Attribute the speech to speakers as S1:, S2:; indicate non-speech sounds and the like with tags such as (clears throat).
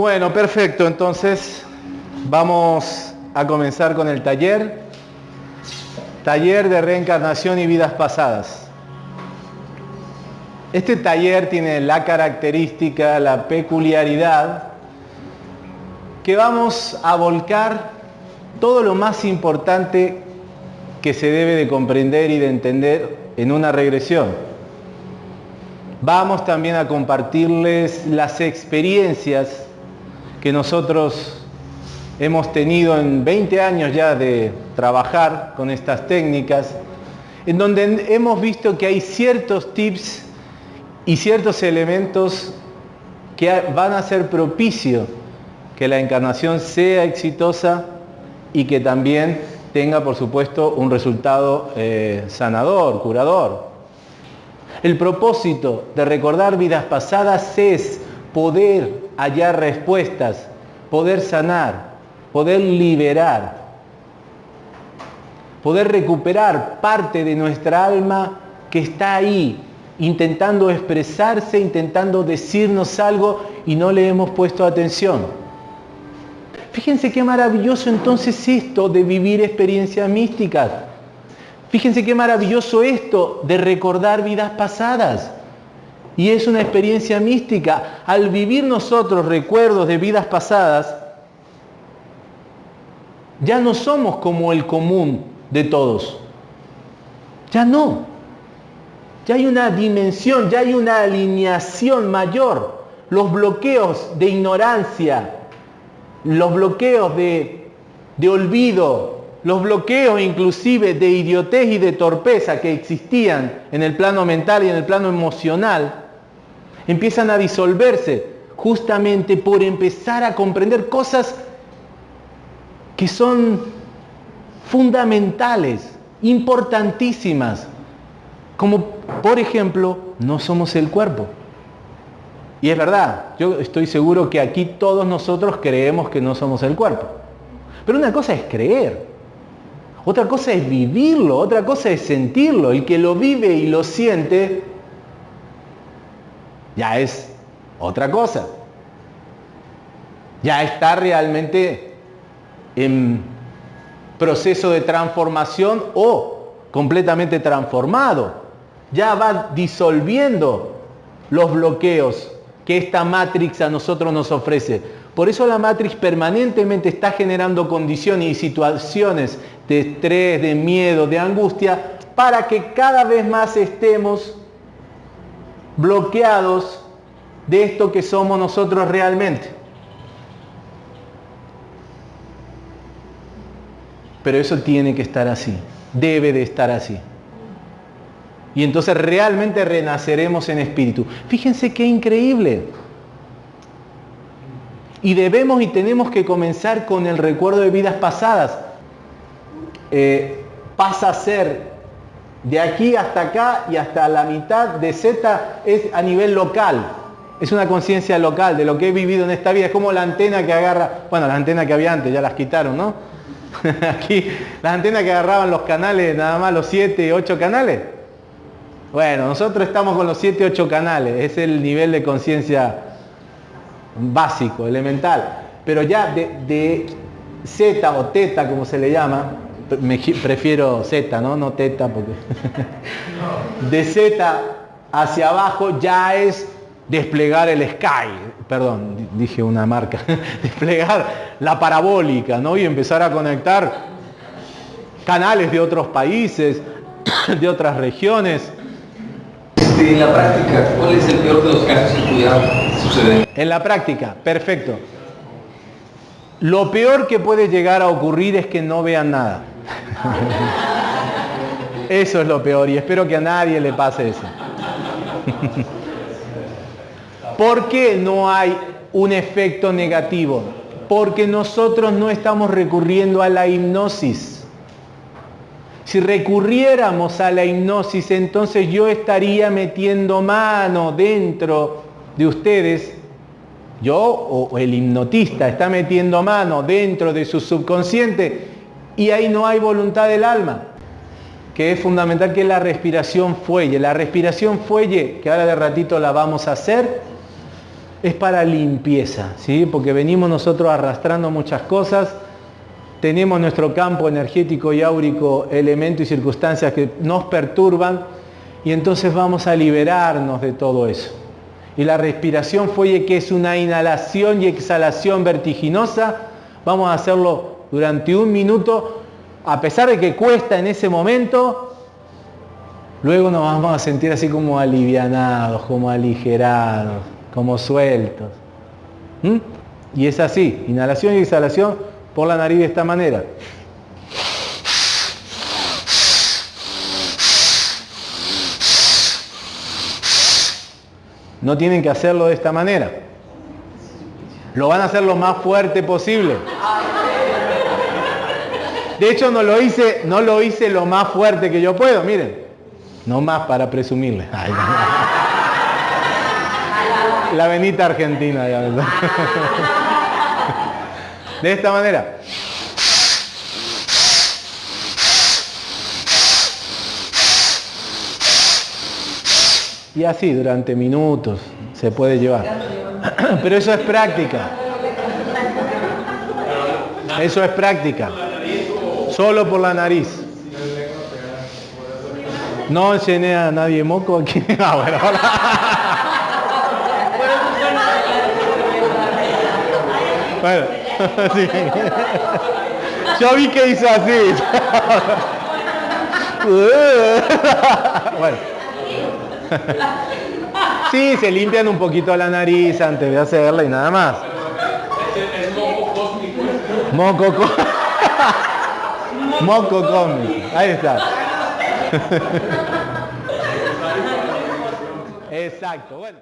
S1: Bueno, perfecto. Entonces vamos a comenzar con el taller. Taller de reencarnación y vidas pasadas. Este taller tiene la característica, la peculiaridad, que vamos a volcar todo lo más importante que se debe de comprender y de entender en una regresión. Vamos también a compartirles las experiencias que nosotros hemos tenido en 20 años ya de trabajar con estas técnicas, en donde hemos visto que hay ciertos tips y ciertos elementos que van a ser propicio que la encarnación sea exitosa y que también tenga, por supuesto, un resultado eh, sanador, curador. El propósito de recordar vidas pasadas es poder hallar respuestas, poder sanar, poder liberar, poder recuperar parte de nuestra alma que está ahí, intentando expresarse, intentando decirnos algo y no le hemos puesto atención. Fíjense qué maravilloso entonces esto de vivir experiencias místicas. Fíjense qué maravilloso esto de recordar vidas pasadas. Y es una experiencia mística. Al vivir nosotros recuerdos de vidas pasadas, ya no somos como el común de todos. Ya no. Ya hay una dimensión, ya hay una alineación mayor. Los bloqueos de ignorancia, los bloqueos de, de olvido, los bloqueos inclusive de idiotez y de torpeza que existían en el plano mental y en el plano emocional, empiezan a disolverse justamente por empezar a comprender cosas que son fundamentales, importantísimas, como por ejemplo, no somos el cuerpo. Y es verdad, yo estoy seguro que aquí todos nosotros creemos que no somos el cuerpo. Pero una cosa es creer, otra cosa es vivirlo, otra cosa es sentirlo. El que lo vive y lo siente ya es otra cosa. Ya está realmente en proceso de transformación o completamente transformado. Ya va disolviendo los bloqueos que esta Matrix a nosotros nos ofrece. Por eso la Matrix permanentemente está generando condiciones y situaciones de estrés, de miedo, de angustia, para que cada vez más estemos bloqueados de esto que somos nosotros realmente. Pero eso tiene que estar así, debe de estar así. Y entonces realmente renaceremos en espíritu. Fíjense qué increíble. Y debemos y tenemos que comenzar con el recuerdo de vidas pasadas. Eh, pasa a ser de aquí hasta acá y hasta la mitad de Z es a nivel local. Es una conciencia local de lo que he vivido en esta vida. Es como la antena que agarra, bueno, la antena que había antes, ya las quitaron, ¿no? (laughs) Aquí, las antenas que agarraban los canales, nada más los 7, 8 canales. Bueno, nosotros estamos con los 7, 8 canales. Es el nivel de conciencia básico, elemental. Pero ya de, de Z o teta, como se le llama, me, prefiero Z, ¿no? No teta, porque... (laughs) de Z hacia abajo ya es desplegar el Sky, perdón, dije una marca, (laughs) desplegar la parabólica, ¿no? Y empezar a conectar canales de otros países, (coughs) de otras regiones.
S2: Este, en la práctica, ¿cuál es el peor de los casos que pudiera suceder?
S1: En la práctica, perfecto. Lo peor que puede llegar a ocurrir es que no vean nada. (laughs) Eso es lo peor y espero que a nadie le pase eso. (laughs) ¿Por qué no hay un efecto negativo? Porque nosotros no estamos recurriendo a la hipnosis. Si recurriéramos a la hipnosis, entonces yo estaría metiendo mano dentro de ustedes, yo o el hipnotista está metiendo mano dentro de su subconsciente y ahí no hay voluntad del alma, que es fundamental que la respiración fuelle. La respiración fuelle, que ahora de ratito la vamos a hacer, es para limpieza, ¿sí? porque venimos nosotros arrastrando muchas cosas, tenemos nuestro campo energético y áurico, elementos y circunstancias que nos perturban, y entonces vamos a liberarnos de todo eso. Y la respiración fue que es una inhalación y exhalación vertiginosa, vamos a hacerlo durante un minuto, a pesar de que cuesta en ese momento, luego nos vamos a sentir así como alivianados, como aligerados, como sueltos. ¿Mm? Y es así, inhalación y exhalación por la nariz de esta manera. No tienen que hacerlo de esta manera. Lo van a hacer lo más fuerte posible. De hecho, no lo hice, no lo hice lo más fuerte que yo puedo, miren. No más para presumirle. (laughs) La venita argentina, ya (laughs) De esta manera. Y así durante minutos se puede llevar. (clears throat) Pero eso es práctica. Eso es práctica. Solo por la nariz. No enseñé a nadie moco aquí. (laughs) Ah, bueno, bueno, (laughs) sí. Yo vi que hizo así. (laughs) bueno. Sí, se limpian un poquito la nariz antes de hacerla y nada más. Es moco cósmico. Moco cósmico. Moco cósmico. Ahí está. (laughs) Exacto. Bueno.